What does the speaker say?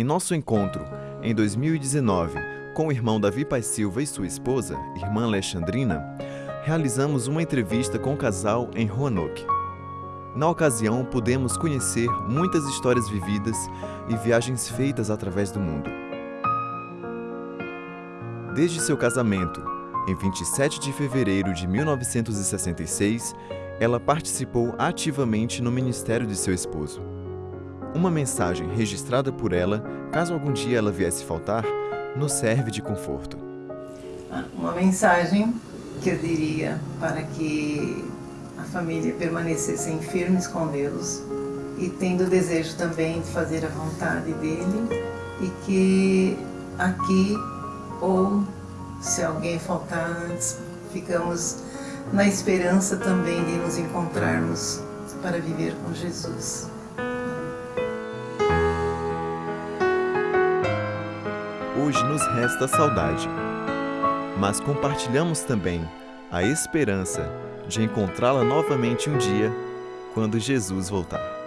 Em nosso encontro, em 2019, com o irmão Davi Pai Silva e sua esposa, irmã Alexandrina, realizamos uma entrevista com o casal em Roanoke. Na ocasião, pudemos conhecer muitas histórias vividas e viagens feitas através do mundo. Desde seu casamento, em 27 de fevereiro de 1966, ela participou ativamente no ministério de seu esposo. Uma mensagem registrada por ela, caso algum dia ela viesse faltar, nos serve de conforto. Uma mensagem que eu diria para que a família permanecessem firmes com Deus e tendo o desejo também de fazer a vontade dele e que aqui ou se alguém faltar antes, ficamos na esperança também de nos encontrarmos para viver com Jesus. Hoje nos resta saudade, mas compartilhamos também a esperança de encontrá-la novamente um dia quando Jesus voltar.